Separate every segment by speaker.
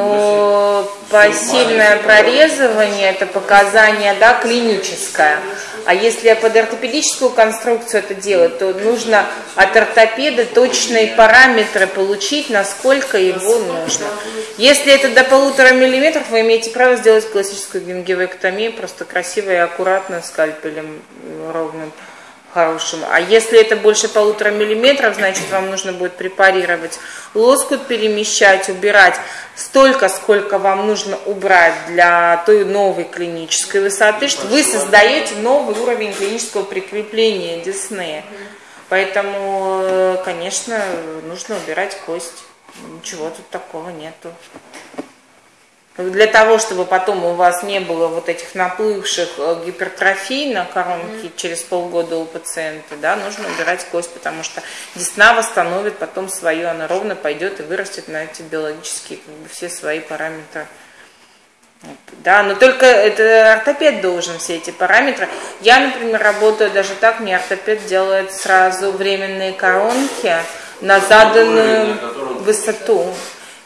Speaker 1: Но посильное прорезывание это показание да, клиническое. А если под ортопедическую конструкцию это делать, то нужно от ортопеда точные параметры получить, насколько его нужно. Если это до полутора миллиметров, вы имеете право сделать классическую гингивэктомию, просто красиво и аккуратно скальпелем ровным хорошим. А если это больше полутора миллиметров, значит вам нужно будет препарировать лоскут, перемещать, убирать столько, сколько вам нужно убрать для той новой клинической высоты, что вы создаете новый уровень клинического прикрепления десны. Поэтому, э, конечно, нужно убирать кость. Ничего тут такого нету. Для того, чтобы потом у вас не было вот этих наплывших э, гипертрофий на коронке mm-hmm. через полгода у пациента, да, нужно убирать кость, потому что десна восстановит потом свою, она ровно пойдет и вырастет на эти биологические как бы, все свои параметры. Да, но только это ортопед должен все эти параметры. Я, например, работаю даже так, мне ортопед делает сразу временные коронки на заданную высоту.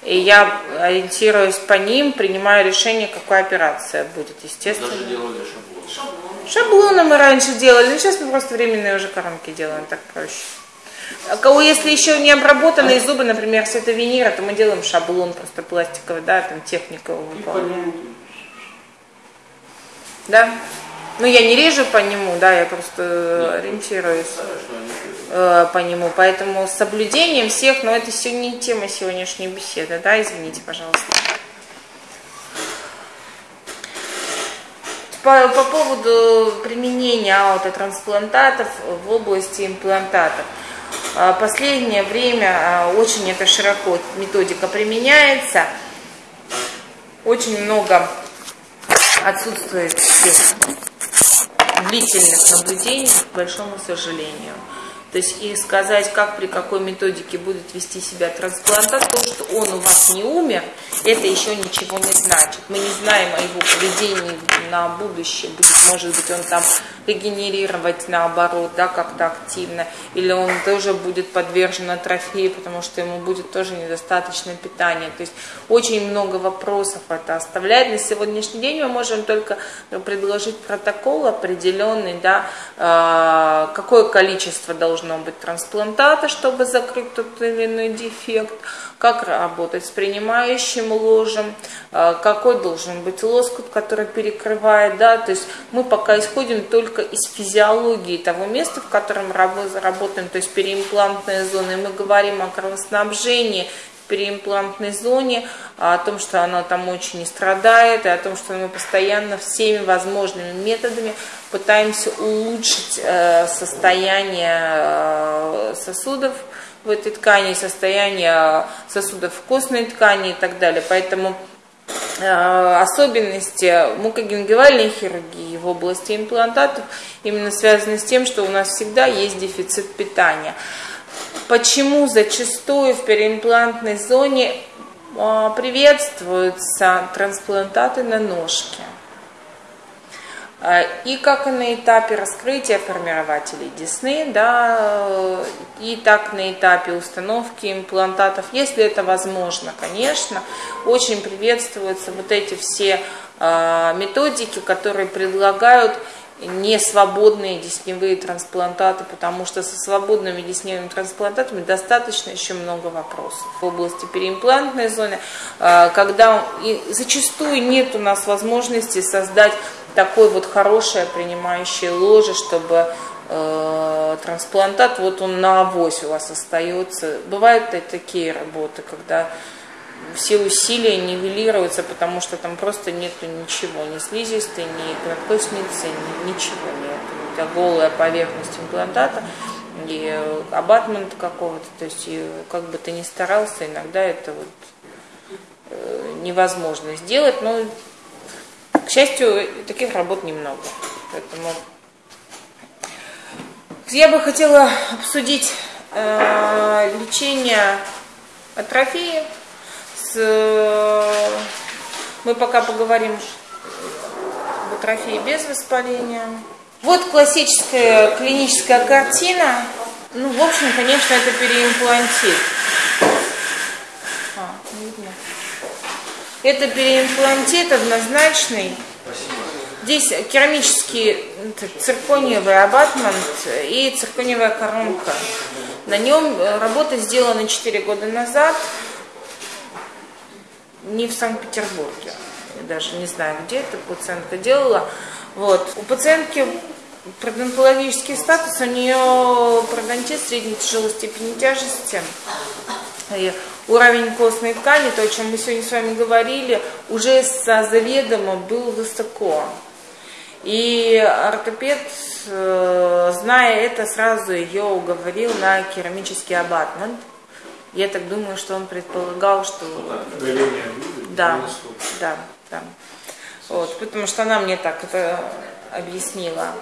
Speaker 1: И я ориентируюсь по ним, принимаю решение, какая операция будет, естественно. Даже делали шаблон. Шаблоны мы раньше делали, но сейчас мы просто временные уже коронки делаем, так проще. А кого, если еще не обработанные зубы, например, если это винира, то мы делаем шаблон просто пластиковый, да, там техника выполняем. Да? Ну, я не режу по нему, да, я просто ориентируюсь э, по нему. Поэтому с соблюдением всех, но это все не тема сегодняшней беседы, да, извините, пожалуйста. По, по поводу применения аутотрансплантатов в области имплантатов. Э, последнее время э, очень это широко методика применяется. Очень много отсутствует длительных наблюдений, к большому сожалению. То есть и сказать, как при какой методике будет вести себя трансплантат, то, что он у вас не умер, это еще ничего не значит. Мы не знаем о его поведении на будущее. Будет, может быть, он там регенерировать наоборот, да, как-то активно, или он тоже будет подвержен атрофии, потому что ему будет тоже недостаточно питания. То есть очень много вопросов это оставляет. На сегодняшний день мы можем только предложить протокол определенный, да, а, какое количество должно быть трансплантата, чтобы закрыть тот или иной дефект, как работать с принимающим ложем, а, какой должен быть лоскут, который перекрывает, да, то есть мы пока исходим только из физиологии того места, в котором работаем, то есть переимплантная зона, и мы говорим о кровоснабжении, переимплантной зоне, о том, что она там очень не страдает, и о том, что мы постоянно всеми возможными методами пытаемся улучшить э, состояние э, сосудов, в этой ткани, состояние сосудов в костной ткани и так далее. Поэтому э, особенности мукогенгивальной хирургии в области имплантатов именно связаны с тем, что у нас всегда есть дефицит питания. Почему зачастую в переимплантной зоне э, приветствуются трансплантаты на ножке? А, и как на этапе раскрытия формирователей десны, да, и так на этапе установки имплантатов, если это возможно, конечно, очень приветствуются вот эти все а, методики, которые предлагают не свободные десневые трансплантаты, потому что со свободными десневыми трансплантатами достаточно еще много вопросов в области переимплантной зоны, а, когда и зачастую нет у нас возможности создать такое вот хорошее принимающее ложе, чтобы э, трансплантат, вот он на авось у вас остается. Бывают такие работы, когда все усилия нивелируются, потому что там просто нету ничего, ни слизистой, ни надкосницы, ни, ничего нет. У тебя голая поверхность имплантата и абатмент какого-то, то есть и как бы ты ни старался, иногда это вот э, невозможно сделать, но к счастью, таких работ немного. Поэтому я бы хотела обсудить э, лечение атрофии. С, мы пока поговорим об атрофии без воспаления. Вот классическая клиническая картина. Ну, в общем, конечно, это переимплантит. А, видно. Это переимплантит однозначный. Здесь керамический циркониевый абатмент и циркониевая коронка. На нем э, работа сделана 4 года назад, не в Санкт-Петербурге. Даже не знаю, где эта пациентка делала. Вот. У пациентки Пародонтологический статус у нее пародонтит средней тяжелой степени тяжести. И уровень костной ткани, то, о чем мы сегодня с вами говорили, уже со заведомо был высоко. И ортопед, э, зная это, сразу ее уговорил на керамический абатмент. Я так думаю, что он предполагал, что... Да, да, да. Вот, потому что она мне так это объяснила.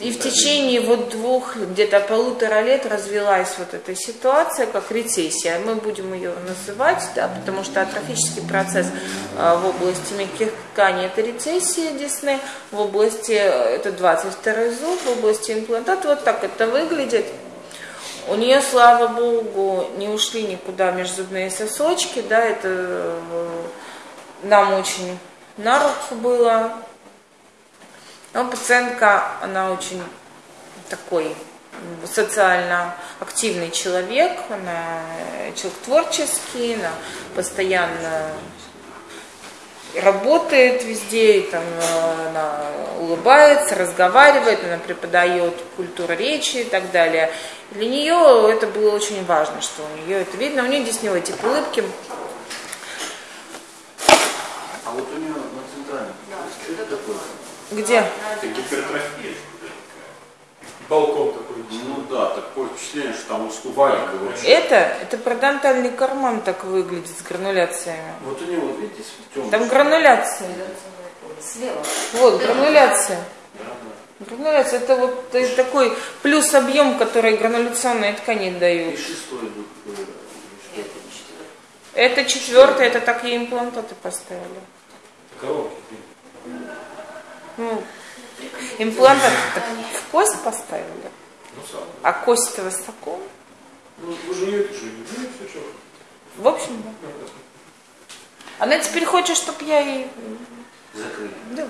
Speaker 1: И в течение вот двух, где-то полутора лет развилась вот эта ситуация, как рецессия. Мы будем ее называть, да, потому что атрофический процесс а, в области мягких тканей это рецессия десны, в области, это 22 зуб, в области имплантата вот так это выглядит. У нее, слава богу, не ушли никуда межзубные сосочки, да, это э, нам очень на руку было, но пациентка, она очень такой социально активный человек, она человек творческий, она постоянно работает везде, и там она улыбается, разговаривает, она преподает культуру речи и так далее. Для нее это было очень важно, что у нее это видно, у нее здесь не тип улыбки.
Speaker 2: А вот у нее на центральном, да?
Speaker 1: Где?
Speaker 3: Это гипертрофия. Балкон такой.
Speaker 2: Ну да, такое впечатление, что там уступали.
Speaker 1: Это, это парадонтальный карман так выглядит с грануляциями.
Speaker 2: Вот у него, видите, темный.
Speaker 1: Там грануляция.
Speaker 4: Слева.
Speaker 1: Вот, грануляция.
Speaker 2: Да, да.
Speaker 1: Грануляция это вот э, такой плюс объем, который грануляционные ткани
Speaker 2: И
Speaker 1: дают.
Speaker 2: шестой идут. э, что это?
Speaker 1: Четвертое, это так ей имплантаты поставили.
Speaker 3: Коробки.
Speaker 1: Ну, имплантат в кость поставили,
Speaker 3: Ну,
Speaker 1: а кость-то высоко.
Speaker 3: Ну, вы же ее же не все что.
Speaker 1: В общем, да. Она теперь хочет, чтобы я ей...
Speaker 2: Закрыли.
Speaker 1: Да.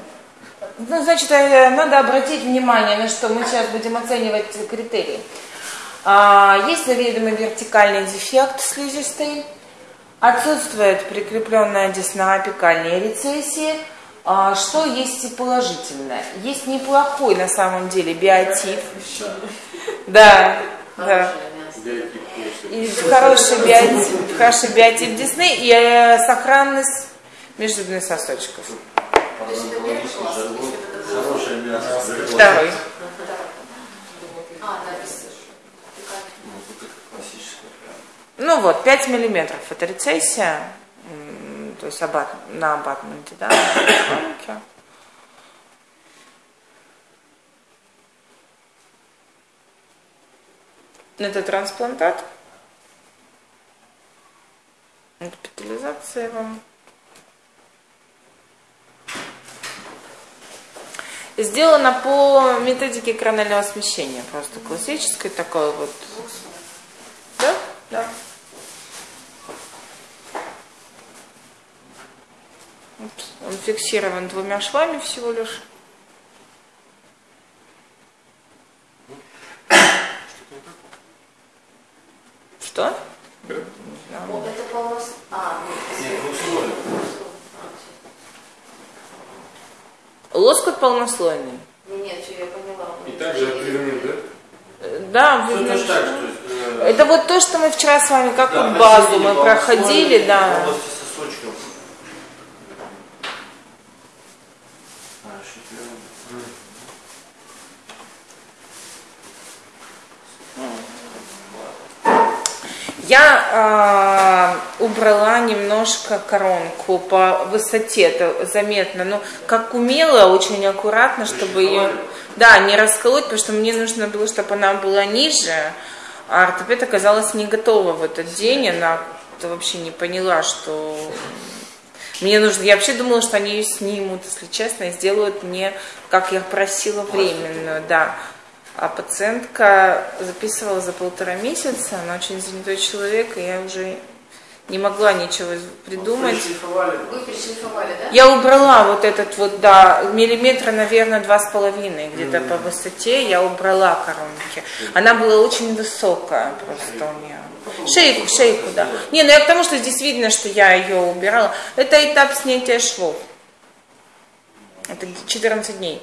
Speaker 1: Ну, значит, э, надо обратить внимание на что мы сейчас будем оценивать критерии. А, Есть заведомый вертикальный дефект слизистой, отсутствует прикрепленная десна апикальной рецессии. А, Что есть и положительное? Есть неплохой на самом деле биотип. Да, да. И хороший биотип, хороший биотип десны и э, сохранность межзубных сосочков. Второй.
Speaker 4: А,
Speaker 2: Ну,
Speaker 1: вот, 5 миллиметров это рецессия, есть абат, на абатменте, да, на. Это трансплантат. Это Госпитализация вам. Сделано по методике коронального смещения, просто классической такой вот. Да? Да. Вот Он фиксирован двумя швами всего лишь. Что?
Speaker 4: О, это полос... А,
Speaker 2: Нет, ну условия.
Speaker 1: Лоскут полнослойный.
Speaker 4: нет, нет, я поняла.
Speaker 3: И также отвернуть, да?
Speaker 1: Да, видно,
Speaker 2: точно так
Speaker 1: что-
Speaker 2: э,
Speaker 1: Это вот то, что мы вчера с вами, как
Speaker 2: да,
Speaker 1: вот базу мы проходили, да.
Speaker 2: В области сосочков. А, шифрёвый.
Speaker 1: Я э, убрала немножко коронку по высоте, это заметно, но как умела, очень аккуратно, чтобы ее, да, не расколоть, потому что мне нужно было, чтобы она была ниже, а ортопед оказалась не готова в этот день, она вообще не поняла, что мне нужно, я вообще думала, что они ее снимут, если честно, и сделают мне, как я просила, временную, да. А пациентка записывала за полтора месяца, она очень занятой человек, и я уже Не могла ничего придумать.
Speaker 4: Вы перешлифовали, да?
Speaker 1: Я убрала вот этот вот, да, миллиметра, наверное, два с половиной где-то по высоте. Я убрала коронки. Она была очень высокая просто у нее. Шейку, шейку, да. Не, ну я к тому, что здесь видно, что я ее убирала. Это этап снятия швов. Это 14 дней.